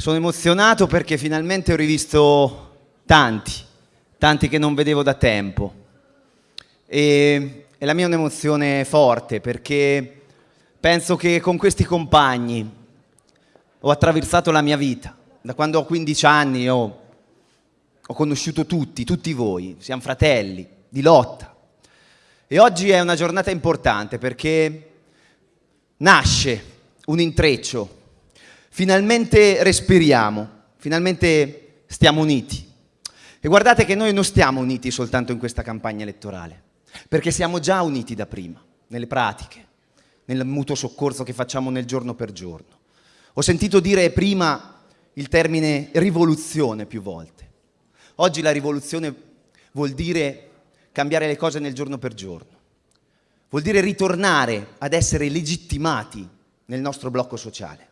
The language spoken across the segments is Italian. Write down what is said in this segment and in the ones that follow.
Sono emozionato perché finalmente ho rivisto tanti, tanti che non vedevo da tempo. E, e la mia è un'emozione forte perché penso che con questi compagni ho attraversato la mia vita. Da quando ho 15 anni ho, ho conosciuto tutti, tutti voi, siamo fratelli, di lotta. E oggi è una giornata importante perché nasce un intreccio finalmente respiriamo, finalmente stiamo uniti. E guardate che noi non stiamo uniti soltanto in questa campagna elettorale, perché siamo già uniti da prima, nelle pratiche, nel mutuo soccorso che facciamo nel giorno per giorno. Ho sentito dire prima il termine rivoluzione più volte. Oggi la rivoluzione vuol dire cambiare le cose nel giorno per giorno. Vuol dire ritornare ad essere legittimati nel nostro blocco sociale.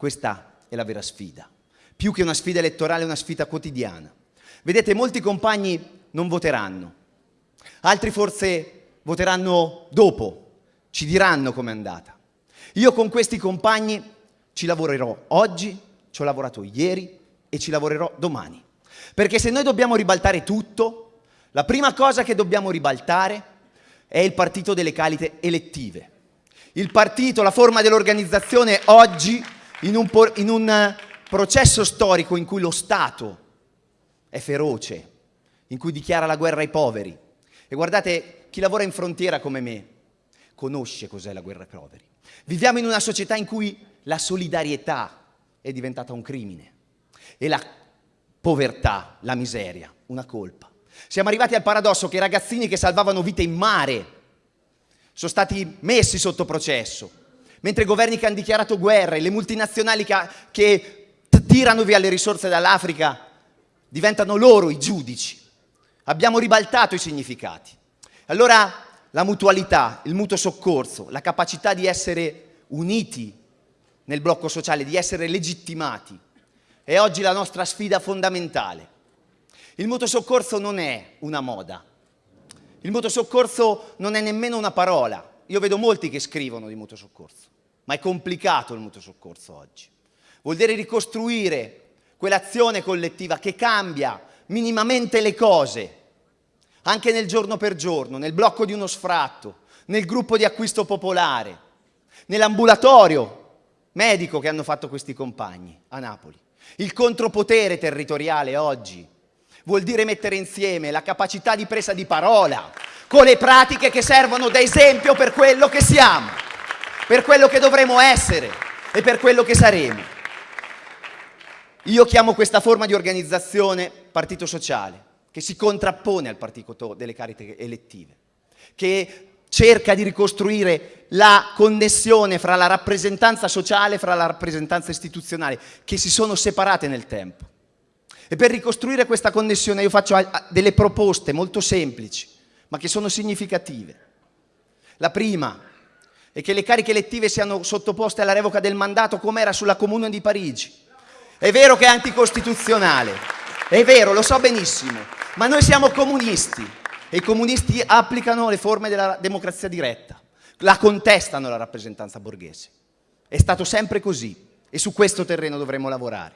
Questa è la vera sfida. Più che una sfida elettorale, è una sfida quotidiana. Vedete, molti compagni non voteranno, altri forse voteranno dopo, ci diranno com'è andata. Io con questi compagni ci lavorerò oggi, ci ho lavorato ieri e ci lavorerò domani. Perché se noi dobbiamo ribaltare tutto, la prima cosa che dobbiamo ribaltare è il partito delle calite elettive. Il partito, la forma dell'organizzazione oggi in un, in un eh, processo storico in cui lo Stato è feroce, in cui dichiara la guerra ai poveri. E guardate, chi lavora in frontiera come me conosce cos'è la guerra ai poveri. Viviamo in una società in cui la solidarietà è diventata un crimine e la povertà, la miseria, una colpa. Siamo arrivati al paradosso che i ragazzini che salvavano vite in mare sono stati messi sotto processo mentre governi che hanno dichiarato guerra e le multinazionali che, che tirano via le risorse dall'Africa diventano loro i giudici. Abbiamo ribaltato i significati. Allora la mutualità, il mutuo soccorso, la capacità di essere uniti nel blocco sociale, di essere legittimati, è oggi la nostra sfida fondamentale. Il mutuo soccorso non è una moda, il mutuo soccorso non è nemmeno una parola. Io vedo molti che scrivono di mutuo soccorso ma è complicato il mutuo soccorso oggi. Vuol dire ricostruire quell'azione collettiva che cambia minimamente le cose, anche nel giorno per giorno, nel blocco di uno sfratto, nel gruppo di acquisto popolare, nell'ambulatorio medico che hanno fatto questi compagni a Napoli. Il contropotere territoriale oggi vuol dire mettere insieme la capacità di presa di parola con le pratiche che servono da esempio per quello che siamo per quello che dovremo essere e per quello che saremo. Io chiamo questa forma di organizzazione partito sociale, che si contrappone al partito delle cariche elettive, che cerca di ricostruire la connessione fra la rappresentanza sociale e fra la rappresentanza istituzionale, che si sono separate nel tempo. E per ricostruire questa connessione io faccio delle proposte molto semplici, ma che sono significative. La prima e che le cariche elettive siano sottoposte alla revoca del mandato come era sulla Comune di Parigi. È vero che è anticostituzionale, è vero, lo so benissimo, ma noi siamo comunisti e i comunisti applicano le forme della democrazia diretta, la contestano la rappresentanza borghese. È stato sempre così e su questo terreno dovremo lavorare.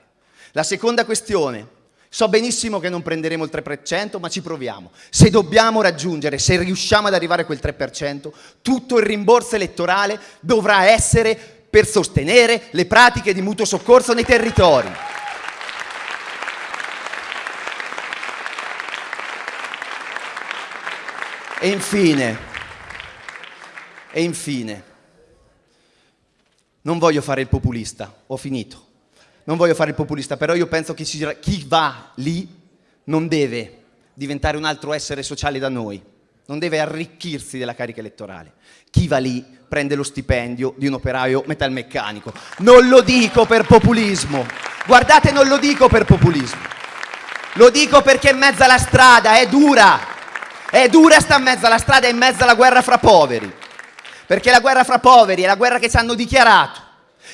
La seconda questione So benissimo che non prenderemo il 3%, ma ci proviamo. Se dobbiamo raggiungere, se riusciamo ad arrivare a quel 3%, tutto il rimborso elettorale dovrà essere per sostenere le pratiche di mutuo soccorso nei territori. E infine, e infine, non voglio fare il populista, ho finito non voglio fare il populista, però io penso che chi va lì non deve diventare un altro essere sociale da noi, non deve arricchirsi della carica elettorale. Chi va lì prende lo stipendio di un operaio metalmeccanico. Non lo dico per populismo, guardate non lo dico per populismo, lo dico perché in mezzo alla strada è dura, è dura sta in mezzo alla strada, è in mezzo alla guerra fra poveri, perché la guerra fra poveri è la guerra che ci hanno dichiarato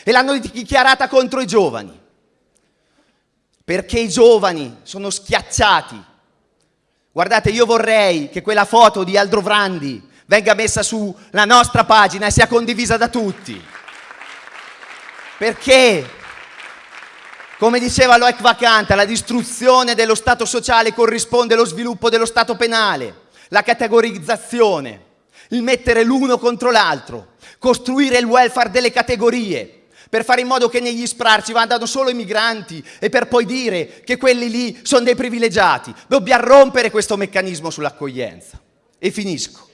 e l'hanno dichiarata contro i giovani perché i giovani sono schiacciati. Guardate, io vorrei che quella foto di Aldro Vrandi venga messa sulla nostra pagina e sia condivisa da tutti. Perché Come diceva Loic Vacante, alla distruzione dello Stato sociale corrisponde lo sviluppo dello Stato penale, la categorizzazione, il mettere l'uno contro l'altro, costruire il welfare delle categorie, per fare in modo che negli SPRAR ci vadano solo i migranti e per poi dire che quelli lì sono dei privilegiati. Dobbiamo rompere questo meccanismo sull'accoglienza. E finisco.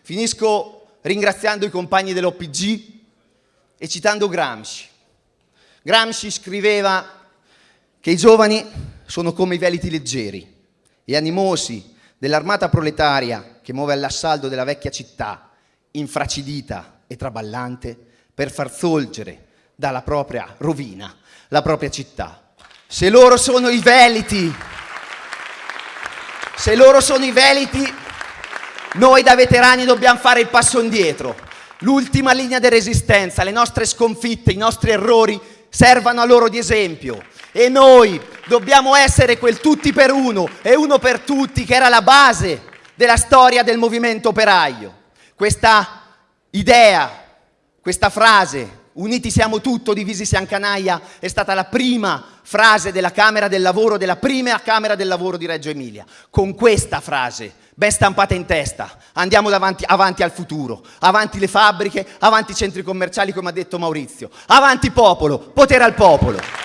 Finisco ringraziando i compagni dell'OPG e citando Gramsci. Gramsci scriveva che i giovani sono come i veliti leggeri e animosi dell'armata proletaria che muove all'assalto della vecchia città, infracidita e traballante, per far sorgere dalla propria rovina la propria città. Se loro sono i veliti, se loro sono i veliti, noi da veterani dobbiamo fare il passo indietro. L'ultima linea di resistenza, le nostre sconfitte, i nostri errori servano a loro di esempio. E noi dobbiamo essere quel tutti per uno e uno per tutti che era la base della storia del movimento operaio. Questa idea, questa frase, uniti siamo tutto, divisi siamo canaglia, è stata la prima frase della Camera del Lavoro, della prima Camera del Lavoro di Reggio Emilia. Con questa frase, ben stampata in testa, andiamo davanti, avanti al futuro, avanti le fabbriche, avanti i centri commerciali come ha detto Maurizio, avanti popolo, potere al popolo.